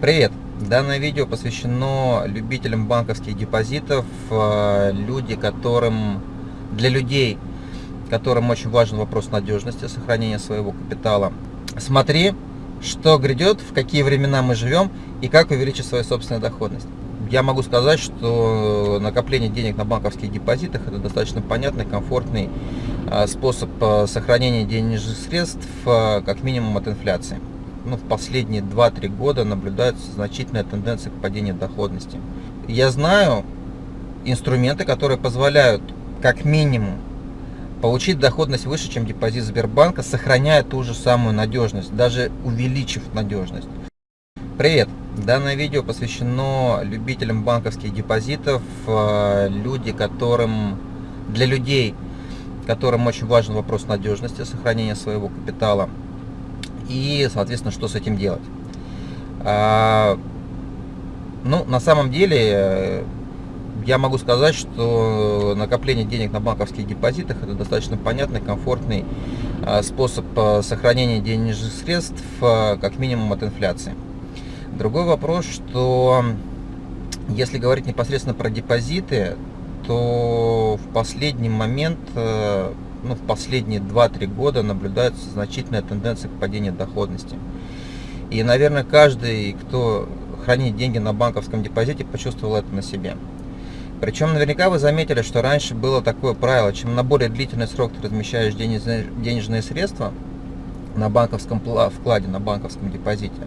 Привет! Данное видео посвящено любителям банковских депозитов, э, люди, которым, для людей, которым очень важен вопрос надежности, сохранения своего капитала. Смотри, что грядет, в какие времена мы живем и как увеличить свою собственную доходность. Я могу сказать, что накопление денег на банковских депозитах это достаточно понятный, комфортный э, способ э, сохранения денежных средств, как минимум от инфляции ну, в последние 2-3 года наблюдается значительная тенденция к падению доходности. Я знаю инструменты, которые позволяют как минимум получить доходность выше, чем депозит Сбербанка, сохраняя ту же самую надежность, даже увеличив надежность. Привет! Данное видео посвящено любителям банковских депозитов, э, люди, которым, для людей, которым очень важен вопрос надежности, сохранения своего капитала и, соответственно, что с этим делать. А, ну, на самом деле, э, я могу сказать, что накопление денег на банковских депозитах это достаточно понятный, комфортный а, способ а, сохранения денежных средств, как минимум от инфляции. Другой вопрос, что если говорить непосредственно про депозиты, то в последний момент э, ну, в последние 2-3 года наблюдается значительная тенденция к падению доходности. И, наверное, каждый, кто хранит деньги на банковском депозите, почувствовал это на себе. Причем наверняка вы заметили, что раньше было такое правило, чем на более длительный срок ты размещаешь денежные, средства на банковском вкладе, на банковском депозите,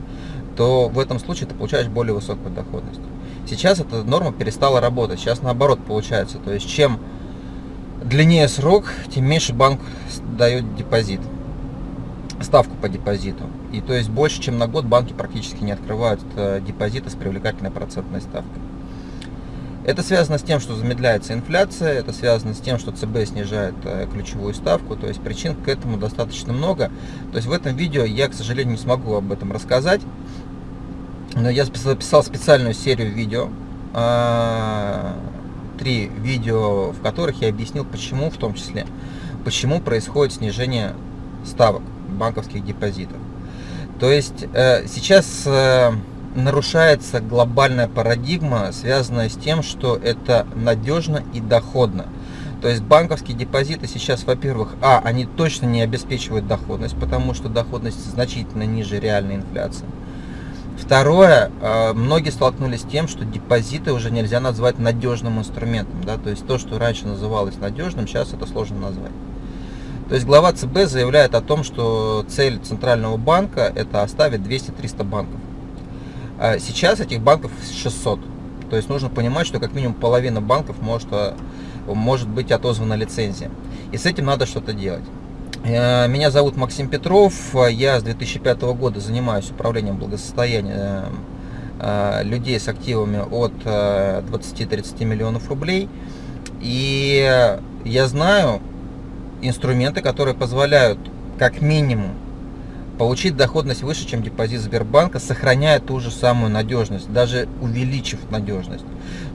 то в этом случае ты получаешь более высокую доходность. Сейчас эта норма перестала работать, сейчас наоборот получается. То есть чем длиннее срок, тем меньше банк дает депозит, ставку по депозиту. И то есть больше, чем на год банки практически не открывают э, депозиты с привлекательной процентной ставкой. Это связано с тем, что замедляется инфляция, это связано с тем, что ЦБ снижает э, ключевую ставку, то есть причин к этому достаточно много. То есть в этом видео я, к сожалению, не смогу об этом рассказать, но я записал специальную серию видео, а, три видео, в которых я объяснил, почему, в том числе, почему происходит снижение ставок банковских депозитов. То есть э, сейчас э, нарушается глобальная парадигма, связанная с тем, что это надежно и доходно. То есть банковские депозиты сейчас, во-первых, а, они точно не обеспечивают доходность, потому что доходность значительно ниже реальной инфляции. Второе, э, многие столкнулись с тем, что депозиты уже нельзя назвать надежным инструментом. Да? То есть то, что раньше называлось надежным, сейчас это сложно назвать. То есть глава ЦБ заявляет о том, что цель Центрального банка это оставить 200-300 банков. А сейчас этих банков 600. То есть нужно понимать, что как минимум половина банков может, э, может быть отозвана лицензия. И с этим надо что-то делать. Э, меня зовут Максим Петров, я с 2005 года занимаюсь управлением благосостояния э, людей с активами от 20-30 э, миллионов рублей. И я знаю инструменты, которые позволяют как минимум получить доходность выше, чем депозит Сбербанка, сохраняя ту же самую надежность, даже увеличив надежность.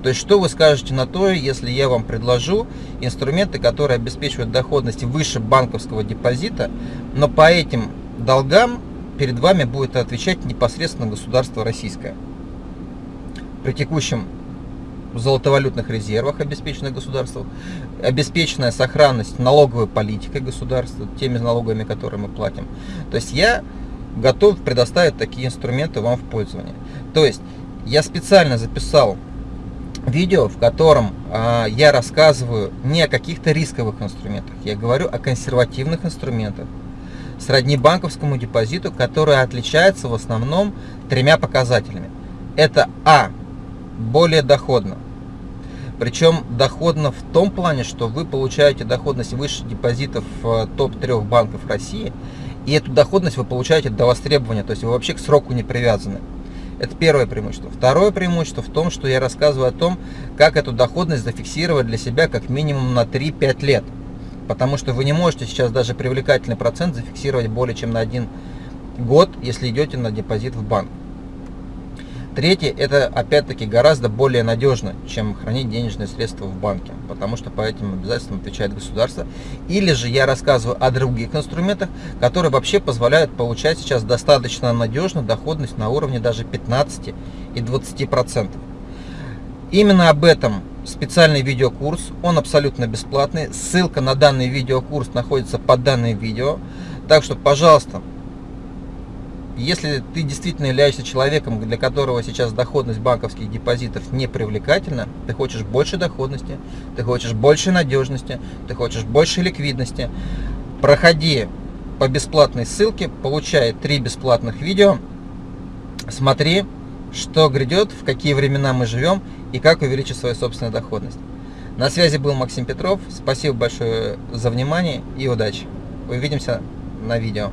То есть, что вы скажете на то, если я вам предложу инструменты, которые обеспечивают доходность выше банковского депозита, но по этим долгам перед вами будет отвечать непосредственно государство российское. При текущем золотовалютных резервах, обеспеченных государством, обеспеченная сохранность налоговой политикой государства, теми налогами, которые мы платим. То есть я готов предоставить такие инструменты вам в пользование. То есть я специально записал видео, в котором э, я рассказываю не о каких-то рисковых инструментах, я говорю о консервативных инструментах, сродни банковскому депозиту, которые отличаются в основном тремя показателями. Это А более доходно. Причем доходно в том плане, что вы получаете доходность выше депозитов э, топ-3 банков России, и эту доходность вы получаете до востребования, то есть вы вообще к сроку не привязаны. Это первое преимущество. Второе преимущество в том, что я рассказываю о том, как эту доходность зафиксировать для себя как минимум на 3-5 лет. Потому что вы не можете сейчас даже привлекательный процент зафиксировать более чем на один год, если идете на депозит в банк. Третье, это опять-таки гораздо более надежно, чем хранить денежные средства в банке, потому что по этим обязательствам отвечает государство. Или же я рассказываю о других инструментах, которые вообще позволяют получать сейчас достаточно надежно доходность на уровне даже 15 и 20 процентов. Именно об этом специальный видеокурс, он абсолютно бесплатный. Ссылка на данный видеокурс находится под данным видео. Так что, пожалуйста, если ты действительно являешься человеком, для которого сейчас доходность банковских депозитов не привлекательна, ты хочешь больше доходности, ты хочешь больше надежности, ты хочешь больше ликвидности, проходи по бесплатной ссылке, получай три бесплатных видео, смотри, что грядет, в какие времена мы живем и как увеличить свою собственную доходность. На связи был Максим Петров. Спасибо большое за внимание и удачи. Увидимся на видео.